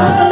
Yeah.